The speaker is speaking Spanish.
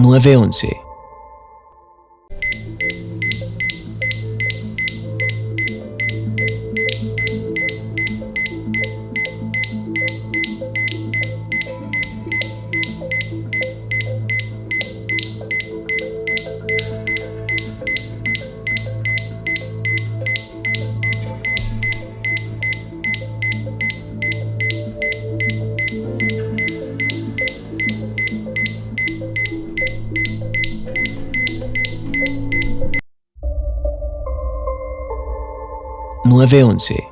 911. Nueve once.